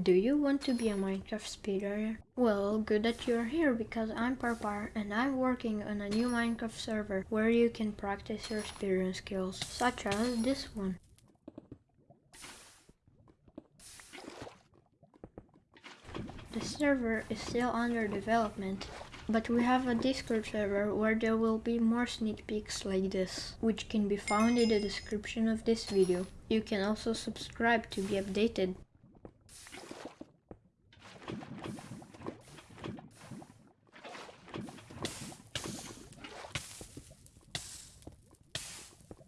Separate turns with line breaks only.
Do you want to be a Minecraft speedrunner? Well, good that you're here because I'm Parpar and I'm working on a new Minecraft server where you can practice your speedrun skills, such as this one. The server is still under development, but we have a Discord server where there will be more sneak peeks like this, which can be found in the description of this video. You can also subscribe to be updated.